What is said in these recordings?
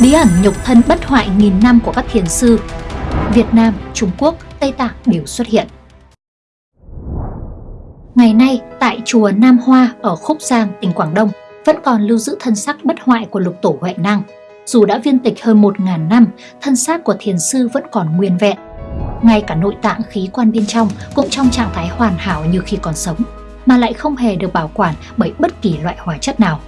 Bí ẩn nhục thân bất hoại nghìn năm của các thiền sư Việt Nam, Trung Quốc, Tây Tạng đều xuất hiện. Ngày nay, tại chùa Nam Hoa ở Khúc Giang, tỉnh Quảng Đông vẫn còn lưu giữ thân xác bất hoại của lục tổ Huệ Năng. Dù đã viên tịch hơn 1.000 năm, thân xác của thiền sư vẫn còn nguyên vẹn. Ngay cả nội tạng khí quan bên trong cũng trong trạng thái hoàn hảo như khi còn sống, mà lại không hề được bảo quản bởi bất kỳ loại hóa chất nào.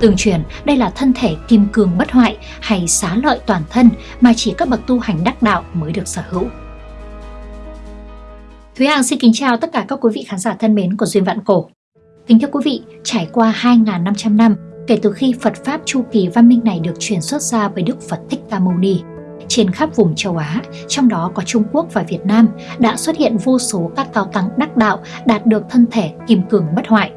Tương truyền đây là thân thể kim cương bất hoại hay xá lợi toàn thân mà chỉ các bậc tu hành đắc đạo mới được sở hữu. Thúy Hằng xin kính chào tất cả các quý vị khán giả thân mến của Duyên Vạn Cổ. Kính thưa quý vị, trải qua 2.500 năm kể từ khi Phật Pháp chu kỳ văn minh này được truyền xuất ra bởi Đức Phật Thích Ca Mâu Ni, trên khắp vùng châu Á, trong đó có Trung Quốc và Việt Nam, đã xuất hiện vô số các cao tăng đắc đạo đạt được thân thể kim cường bất hoại.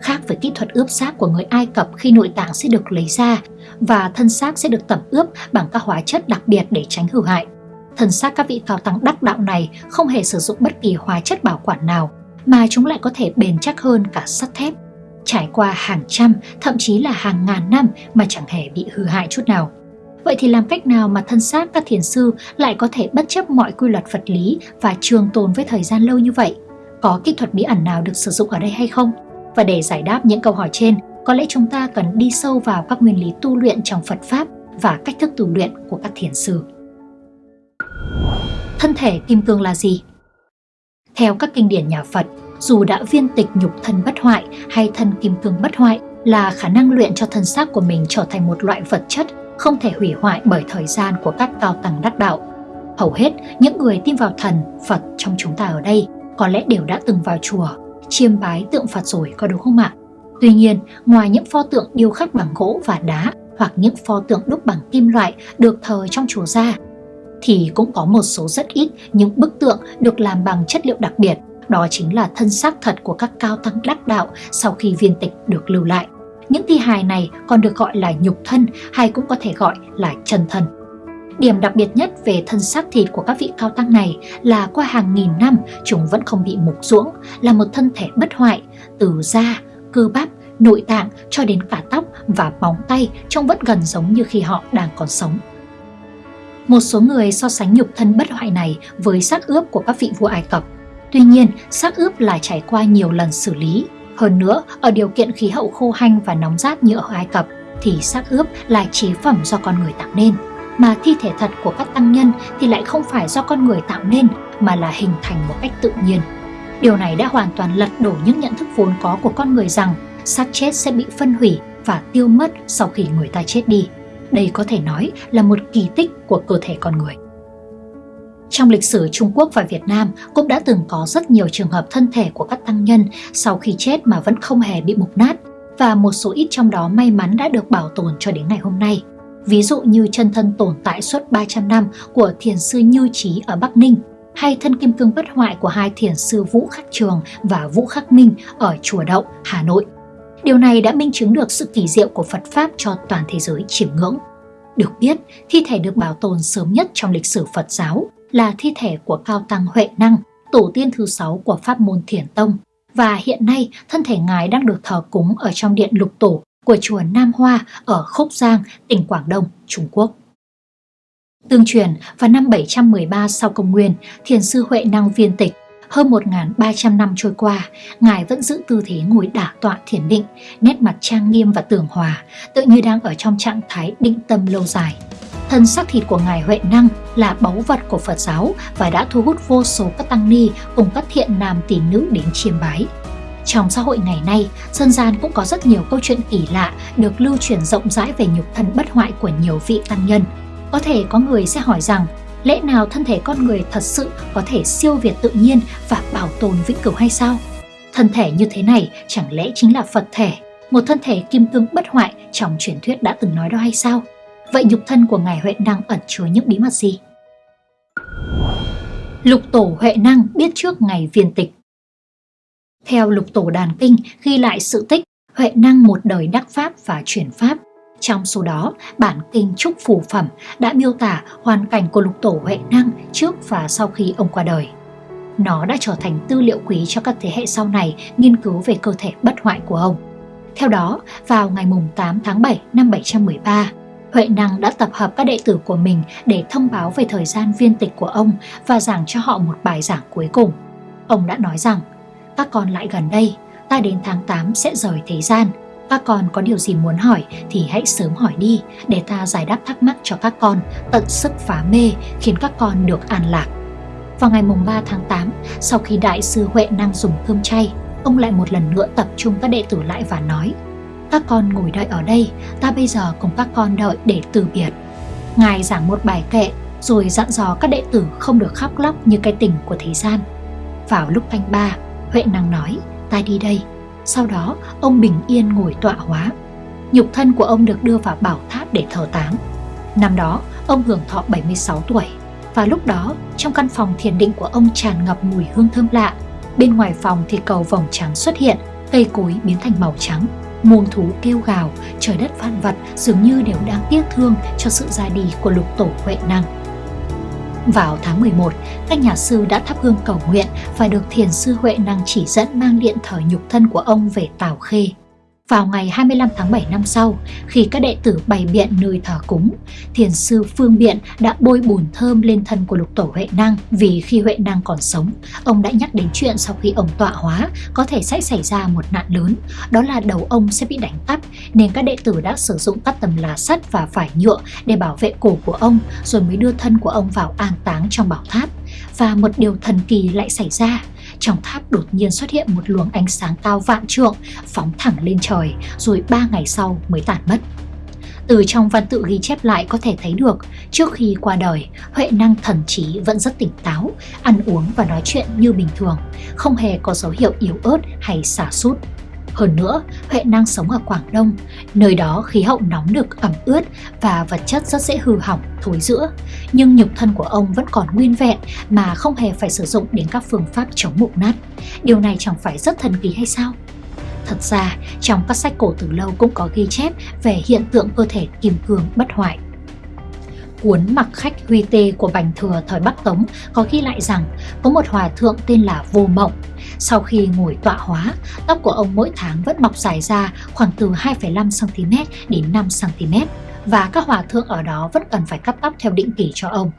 Khác với kỹ thuật ướp xác của người Ai Cập khi nội tạng sẽ được lấy ra và thân xác sẽ được tẩm ướp bằng các hóa chất đặc biệt để tránh hư hại. Thân xác các vị cao tăng đắc đạo này không hề sử dụng bất kỳ hóa chất bảo quản nào, mà chúng lại có thể bền chắc hơn cả sắt thép. Trải qua hàng trăm, thậm chí là hàng ngàn năm mà chẳng hề bị hư hại chút nào. Vậy thì làm cách nào mà thân xác các thiền sư lại có thể bất chấp mọi quy luật vật lý và trường tồn với thời gian lâu như vậy? Có kỹ thuật bí ẩn nào được sử dụng ở đây hay không? Và để giải đáp những câu hỏi trên, có lẽ chúng ta cần đi sâu vào các nguyên lý tu luyện trong Phật Pháp và cách thức tu luyện của các thiền sư. Thân thể kim cương là gì? Theo các kinh điển nhà Phật, dù đã viên tịch nhục thân bất hoại hay thân kim cương bất hoại là khả năng luyện cho thân xác của mình trở thành một loại vật chất không thể hủy hoại bởi thời gian của các cao tăng đắc đạo. Hầu hết những người tin vào thần, Phật trong chúng ta ở đây có lẽ đều đã từng vào chùa, chiêm bái tượng Phật rồi có đúng không ạ? Tuy nhiên, ngoài những pho tượng điêu khắc bằng gỗ và đá hoặc những pho tượng đúc bằng kim loại được thờ trong chùa ra, thì cũng có một số rất ít những bức tượng được làm bằng chất liệu đặc biệt, đó chính là thân xác thật của các cao tăng đắc đạo sau khi viên tịch được lưu lại. Những thi hài này còn được gọi là nhục thân hay cũng có thể gọi là chân thân. Điểm đặc biệt nhất về thân xác thịt của các vị cao tăng này là qua hàng nghìn năm chúng vẫn không bị mục ruỗng, là một thân thể bất hoại, từ da, cơ bắp, nội tạng cho đến cả tóc và móng tay trông vẫn gần giống như khi họ đang còn sống. Một số người so sánh nhục thân bất hoại này với xác ướp của các vị vua Ai Cập. Tuy nhiên, xác ướp là trải qua nhiều lần xử lý. Hơn nữa, ở điều kiện khí hậu khô hanh và nóng rát như ở Ai Cập, thì xác ướp là chế phẩm do con người tạo nên. Mà thi thể thật của các tăng nhân thì lại không phải do con người tạo nên, mà là hình thành một cách tự nhiên. Điều này đã hoàn toàn lật đổ những nhận thức vốn có của con người rằng xác chết sẽ bị phân hủy và tiêu mất sau khi người ta chết đi. Đây có thể nói là một kỳ tích của cơ thể con người. Trong lịch sử Trung Quốc và Việt Nam cũng đã từng có rất nhiều trường hợp thân thể của các tăng nhân sau khi chết mà vẫn không hề bị mục nát và một số ít trong đó may mắn đã được bảo tồn cho đến ngày hôm nay. Ví dụ như chân thân tồn tại suốt 300 năm của thiền sư Như Trí ở Bắc Ninh hay thân kim cương bất hoại của hai thiền sư Vũ Khắc Trường và Vũ Khắc Minh ở Chùa Đậu, Hà Nội. Điều này đã minh chứng được sự kỳ diệu của Phật Pháp cho toàn thế giới chiêm ngưỡng. Được biết, thi thể được bảo tồn sớm nhất trong lịch sử Phật giáo là thi thể của Cao Tăng Huệ Năng, tổ tiên thứ sáu của pháp môn Thiền Tông. Và hiện nay, thân thể ngài đang được thờ cúng ở trong điện lục tổ của chùa Nam Hoa ở Khúc Giang, tỉnh Quảng Đông, Trung Quốc. Tương truyền, vào năm 713 sau công nguyên, thiền sư Huệ Năng viên tịch hơn 1.300 năm trôi qua, Ngài vẫn giữ tư thế ngồi đả tọa thiền định, nét mặt trang nghiêm và tường hòa, tự như đang ở trong trạng thái định tâm lâu dài. Thân xác thịt của Ngài Huệ Năng là báu vật của Phật giáo và đã thu hút vô số các tăng ni cùng các thiện nam tín nữ đến chiêm bái. Trong xã hội ngày nay, dân gian cũng có rất nhiều câu chuyện kỳ lạ được lưu truyền rộng rãi về nhục thân bất hoại của nhiều vị tăng nhân. Có thể có người sẽ hỏi rằng lẽ nào thân thể con người thật sự có thể siêu việt tự nhiên và bảo tồn vĩnh cửu hay sao? Thân thể như thế này chẳng lẽ chính là Phật thể, một thân thể kim cương bất hoại trong truyền thuyết đã từng nói đó hay sao? Vậy nhục thân của Ngài Huệ Năng ẩn chứa những bí mật gì? Lục tổ Huệ Năng biết trước ngày viên tịch Theo lục tổ đàn kinh ghi lại sự tích Huệ Năng một đời đắc pháp và chuyển pháp trong số đó, bản kinh Trúc phù Phẩm đã miêu tả hoàn cảnh của lục tổ Huệ Năng trước và sau khi ông qua đời. Nó đã trở thành tư liệu quý cho các thế hệ sau này nghiên cứu về cơ thể bất hoại của ông. Theo đó, vào ngày 8 tháng 7 năm 713, Huệ Năng đã tập hợp các đệ tử của mình để thông báo về thời gian viên tịch của ông và giảng cho họ một bài giảng cuối cùng. Ông đã nói rằng, các con lại gần đây, ta đến tháng 8 sẽ rời thế gian. Các con có điều gì muốn hỏi thì hãy sớm hỏi đi để ta giải đáp thắc mắc cho các con, tận sức phá mê khiến các con được an lạc. Vào ngày mùng 3 tháng 8, sau khi đại sư Huệ Năng dùng cơm chay, ông lại một lần nữa tập trung các đệ tử lại và nói các con ngồi đợi ở đây, ta bây giờ cùng các con đợi để từ biệt. Ngài giảng một bài kệ rồi dặn dò các đệ tử không được khóc lóc như cái tình của thế gian. Vào lúc canh ba, Huệ Năng nói, ta đi đây. Sau đó, ông bình yên ngồi tọa hóa. Nhục thân của ông được đưa vào bảo tháp để thờ táng. Năm đó, ông hưởng thọ 76 tuổi. Và lúc đó, trong căn phòng thiền định của ông tràn ngập mùi hương thơm lạ. Bên ngoài phòng thì cầu vòng trắng xuất hiện, cây cối biến thành màu trắng. Muôn thú kêu gào, trời đất vạn vật dường như đều đang tiếc thương cho sự ra đi của lục tổ Huệ Năng. Vào tháng 11, các nhà sư đã thắp hương cầu nguyện và được thiền sư Huệ Năng chỉ dẫn mang điện thờ nhục thân của ông về Tào Khê. Vào ngày 25 tháng 7 năm sau, khi các đệ tử bày biện nơi thờ cúng, thiền sư Phương Biện đã bôi bùn thơm lên thân của lục tổ Huệ Năng vì khi Huệ Năng còn sống, ông đã nhắc đến chuyện sau khi ông tọa hóa có thể sẽ xảy ra một nạn lớn, đó là đầu ông sẽ bị đánh cắp, nên các đệ tử đã sử dụng các tấm lá sắt và vải nhựa để bảo vệ cổ của ông rồi mới đưa thân của ông vào an táng trong bảo tháp. Và một điều thần kỳ lại xảy ra trong tháp đột nhiên xuất hiện một luồng ánh sáng cao vạn trượng phóng thẳng lên trời rồi ba ngày sau mới tản mất. Từ trong văn tự ghi chép lại có thể thấy được, trước khi qua đời, Huệ năng thần trí vẫn rất tỉnh táo, ăn uống và nói chuyện như bình thường, không hề có dấu hiệu yếu ớt hay xả sút. Hơn nữa, Huệ năng sống ở Quảng Đông, nơi đó khí hậu nóng nực ẩm ướt và vật chất rất dễ hư hỏng, thối rữa. Nhưng nhục thân của ông vẫn còn nguyên vẹn mà không hề phải sử dụng đến các phương pháp chống mục nát. Điều này chẳng phải rất thần kỳ hay sao? Thật ra, trong các sách cổ từ lâu cũng có ghi chép về hiện tượng cơ thể kim cương bất hoại cuốn Mặc khách huy tê của Bành Thừa thời Bắc Tống có ghi lại rằng có một hòa thượng tên là Vô Mộng. Sau khi ngồi tọa hóa, tóc của ông mỗi tháng vẫn mọc dài ra khoảng từ 2,5cm đến 5cm và các hòa thượng ở đó vẫn cần phải cắt tóc theo định kỳ cho ông.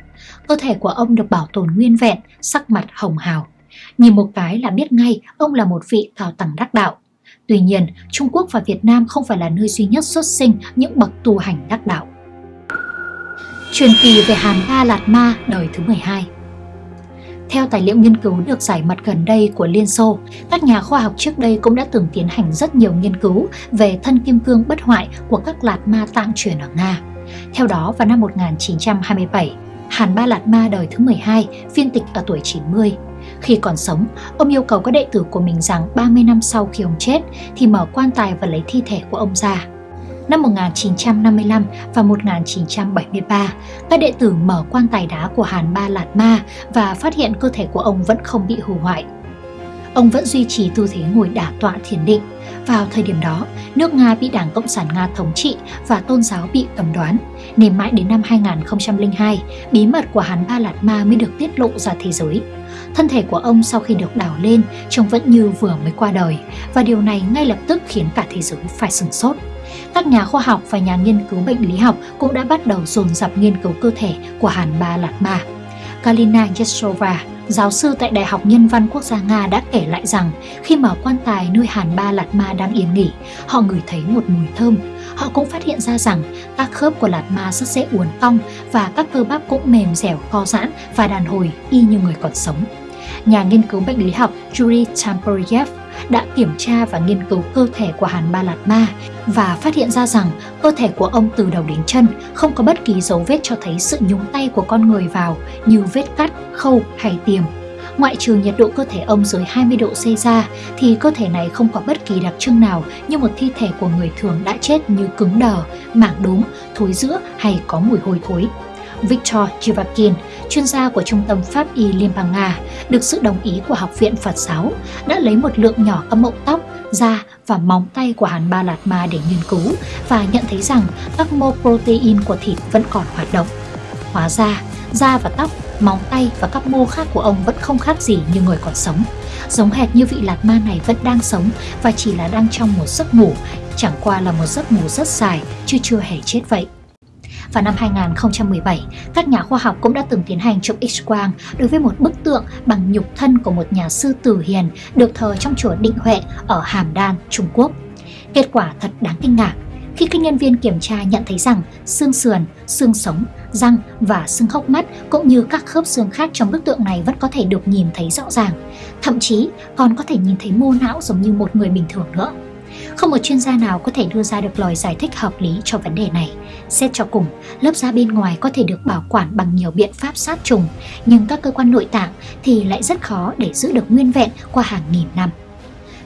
Cơ thể của ông được bảo tồn nguyên vẹn, sắc mặt hồng hào. Nhìn một cái là biết ngay ông là một vị cao tầng đắc đạo. Tuy nhiên, Trung Quốc và Việt Nam không phải là nơi duy nhất xuất sinh những bậc tu hành đắc đạo. Truyền kỳ về Hàn Ba Lạt Ma đời thứ 12 Theo tài liệu nghiên cứu được giải mật gần đây của Liên Xô, các nhà khoa học trước đây cũng đã từng tiến hành rất nhiều nghiên cứu về thân kim cương bất hoại của các Lạt Ma tạng truyền ở Nga. Theo đó, vào năm 1927, Hàn Ba Lạt Ma đời thứ 12 phiên tịch ở tuổi 90. Khi còn sống, ông yêu cầu các đệ tử của mình rằng 30 năm sau khi ông chết thì mở quan tài và lấy thi thể của ông ra. Năm 1955 và 1973, các đệ tử mở quan tài đá của Hàn Ba Lạt Ma và phát hiện cơ thể của ông vẫn không bị hư hoại. Ông vẫn duy trì tư thế ngồi đả tọa thiền định. Vào thời điểm đó, nước Nga bị Đảng Cộng sản Nga thống trị và tôn giáo bị cầm đoán, nên mãi đến năm 2002, bí mật của Hàn Ba Lạt Ma mới được tiết lộ ra thế giới. Thân thể của ông sau khi được đào lên trông vẫn như vừa mới qua đời và điều này ngay lập tức khiến cả thế giới phải sửng sốt các nhà khoa học và nhà nghiên cứu bệnh lý học cũng đã bắt đầu dồn dập nghiên cứu cơ thể của Hàn Ba Lạt Ma. Kalina Yesova, giáo sư tại Đại học Nhân văn Quốc gia Nga đã kể lại rằng khi mở quan tài nơi Hàn Ba Lạt Ma đang yên nghỉ, họ ngửi thấy một mùi thơm. Họ cũng phát hiện ra rằng các khớp của Lạt Ma rất dễ uốn cong và các cơ bắp cũng mềm dẻo co giãn và đàn hồi y như người còn sống. Nhà nghiên cứu bệnh lý học Yuri Tamperyev đã kiểm tra và nghiên cứu cơ thể của Hàn Ba Lạt Ma và phát hiện ra rằng cơ thể của ông từ đầu đến chân không có bất kỳ dấu vết cho thấy sự nhúng tay của con người vào như vết cắt, khâu hay tiềm. Ngoại trừ nhiệt độ cơ thể ông dưới 20 độ C ra thì cơ thể này không có bất kỳ đặc trưng nào như một thi thể của người thường đã chết như cứng đờ, mảng đốm, thối rữa hay có mùi hôi thối. Victor Chivakin chuyên gia của Trung tâm Pháp y Liên bang Nga, được sự đồng ý của Học viện Phật giáo, đã lấy một lượng nhỏ các mẫu tóc, da và móng tay của Hàn Ba Lạt Ma để nghiên cứu và nhận thấy rằng các mô protein của thịt vẫn còn hoạt động. Hóa ra, da và tóc, móng tay và các mô khác của ông vẫn không khác gì như người còn sống. Giống hệt như vị Lạt Ma này vẫn đang sống và chỉ là đang trong một giấc ngủ, chẳng qua là một giấc ngủ rất dài chứ chưa hề chết vậy. Vào năm 2017, các nhà khoa học cũng đã từng tiến hành chụp X-quang đối với một bức tượng bằng nhục thân của một nhà sư tử hiền được thờ trong chùa Định Huệ ở Hàm Đan, Trung Quốc. Kết quả thật đáng kinh ngạc khi các nhân viên kiểm tra nhận thấy rằng xương sườn, xương sống, răng và xương hốc mắt cũng như các khớp xương khác trong bức tượng này vẫn có thể được nhìn thấy rõ ràng. Thậm chí còn có thể nhìn thấy mô não giống như một người bình thường nữa. Không một chuyên gia nào có thể đưa ra được lời giải thích hợp lý cho vấn đề này. Xét cho cùng, lớp da bên ngoài có thể được bảo quản bằng nhiều biện pháp sát trùng, nhưng các cơ quan nội tạng thì lại rất khó để giữ được nguyên vẹn qua hàng nghìn năm.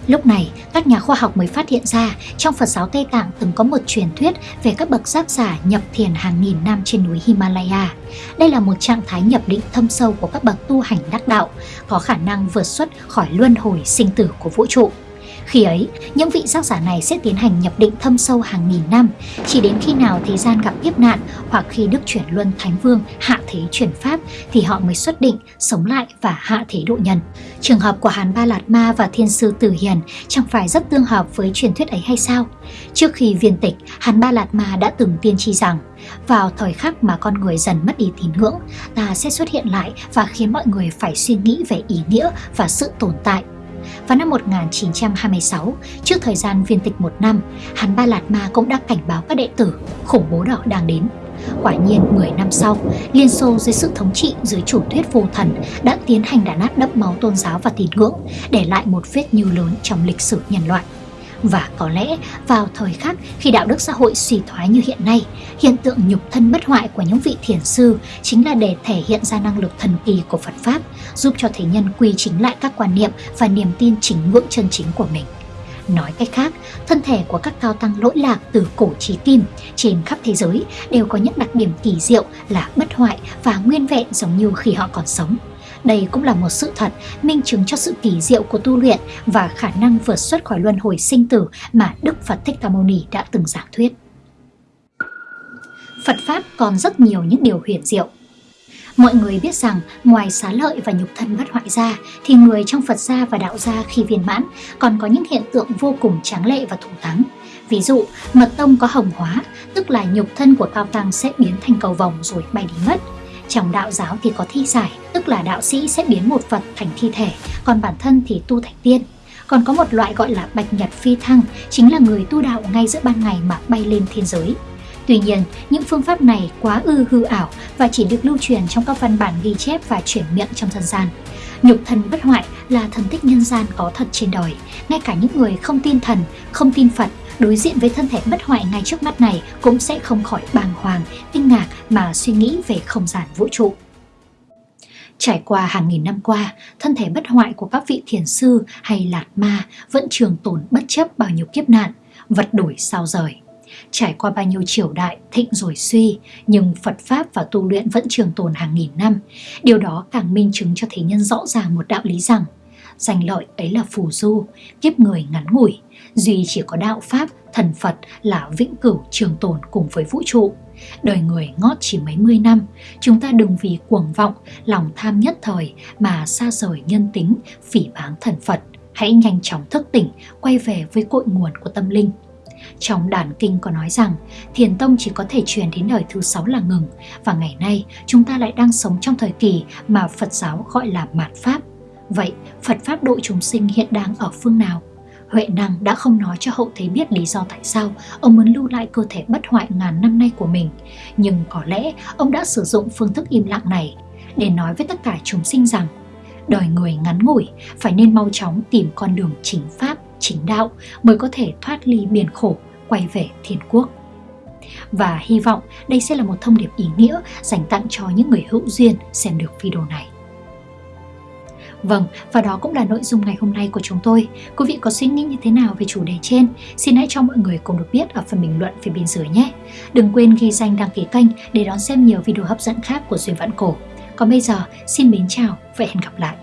Lúc này, các nhà khoa học mới phát hiện ra trong Phật giáo Tây Tạng từng có một truyền thuyết về các bậc giác giả nhập thiền hàng nghìn năm trên núi Himalaya. Đây là một trạng thái nhập định thâm sâu của các bậc tu hành đắc đạo, có khả năng vượt xuất khỏi luân hồi sinh tử của vũ trụ. Khi ấy, những vị giác giả này sẽ tiến hành nhập định thâm sâu hàng nghìn năm, chỉ đến khi nào thế gian gặp kiếp nạn hoặc khi Đức chuyển luân Thánh Vương hạ thế chuyển pháp thì họ mới xuất định, sống lại và hạ thế độ nhân. Trường hợp của hán Ba Lạt Ma và Thiên Sư Tử Hiền chẳng phải rất tương hợp với truyền thuyết ấy hay sao? Trước khi viên tịch, hán Ba Lạt Ma đã từng tiên tri rằng vào thời khắc mà con người dần mất đi tín ngưỡng, ta sẽ xuất hiện lại và khiến mọi người phải suy nghĩ về ý nghĩa và sự tồn tại vào năm 1926, trước thời gian viên tịch một năm, hán Ba Lạt Ma cũng đã cảnh báo các đệ tử khủng bố đỏ đang đến. Quả nhiên 10 năm sau, Liên Xô dưới sự thống trị dưới chủ thuyết vô thần đã tiến hành đàn áp đẫm máu tôn giáo và tín ngưỡng, để lại một vết như lớn trong lịch sử nhân loại. Và có lẽ vào thời khắc khi đạo đức xã hội suy thoái như hiện nay, hiện tượng nhục thân bất hoại của những vị thiền sư chính là để thể hiện ra năng lực thần kỳ của Phật Pháp, giúp cho thế nhân quy chính lại các quan niệm và niềm tin chính ngưỡng chân chính của mình. Nói cách khác, thân thể của các cao tăng lỗi lạc từ cổ chí kim trên khắp thế giới đều có những đặc điểm kỳ diệu là bất hoại và nguyên vẹn giống như khi họ còn sống. Đây cũng là một sự thật, minh chứng cho sự kỳ diệu của tu luyện và khả năng vượt xuất khỏi luân hồi sinh tử mà Đức Phật Thích Ca Mâu Ni đã từng giảng thuyết. Phật Pháp còn rất nhiều những điều huyền diệu. Mọi người biết rằng ngoài xá lợi và nhục thân bất hoại ra thì người trong Phật gia và đạo gia khi viên mãn còn có những hiện tượng vô cùng tráng lệ và thủ thắng. Ví dụ, mật tông có hồng hóa, tức là nhục thân của cao tăng sẽ biến thành cầu vòng rồi bay đi mất. Trong đạo giáo thì có thi giải, tức là đạo sĩ sẽ biến một Phật thành thi thể, còn bản thân thì tu thành tiên. Còn có một loại gọi là bạch nhật phi thăng, chính là người tu đạo ngay giữa ban ngày mà bay lên thiên giới. Tuy nhiên, những phương pháp này quá ư hư ảo và chỉ được lưu truyền trong các văn bản ghi chép và chuyển miệng trong dân gian. Nhục thần bất hoại là thần tích nhân gian có thật trên đời. Ngay cả những người không tin thần, không tin Phật đối diện với thân thể bất hoại ngay trước mắt này cũng sẽ không khỏi bàng hoàng, kinh ngạc mà suy nghĩ về không gian vũ trụ. Trải qua hàng nghìn năm qua, thân thể bất hoại của các vị thiền sư hay lạt ma vẫn trường tồn bất chấp bao nhiêu kiếp nạn, vật đổi sao rời. Trải qua bao nhiêu triều đại, thịnh rồi suy, nhưng Phật Pháp và tu luyện vẫn trường tồn hàng nghìn năm. Điều đó càng minh chứng cho thế nhân rõ ràng một đạo lý rằng, danh lợi ấy là phù du, kiếp người ngắn ngủi, duy chỉ có đạo Pháp, thần Phật là vĩnh cửu trường tồn cùng với vũ trụ. Đời người ngót chỉ mấy mươi năm, chúng ta đừng vì cuồng vọng, lòng tham nhất thời mà xa rời nhân tính, phỉ báng thần Phật. Hãy nhanh chóng thức tỉnh, quay về với cội nguồn của tâm linh. Trong đàn kinh có nói rằng thiền tông chỉ có thể truyền đến đời thứ sáu là ngừng và ngày nay chúng ta lại đang sống trong thời kỳ mà Phật giáo gọi là mạt Pháp. Vậy Phật Pháp độ chúng sinh hiện đang ở phương nào? Huệ Năng đã không nói cho hậu thế biết lý do tại sao ông muốn lưu lại cơ thể bất hoại ngàn năm nay của mình. Nhưng có lẽ ông đã sử dụng phương thức im lặng này để nói với tất cả chúng sinh rằng đời người ngắn ngủi phải nên mau chóng tìm con đường chính pháp, chính đạo mới có thể thoát ly biển khổ, quay về thiên quốc. Và hy vọng đây sẽ là một thông điệp ý nghĩa dành tặng cho những người hữu duyên xem được video này. Vâng, và đó cũng là nội dung ngày hôm nay của chúng tôi. Quý vị có suy nghĩ như thế nào về chủ đề trên? Xin hãy cho mọi người cùng được biết ở phần bình luận phía bên dưới nhé. Đừng quên ghi danh đăng ký kênh để đón xem nhiều video hấp dẫn khác của Duyên Vạn Cổ. Còn bây giờ, xin mến chào và hẹn gặp lại.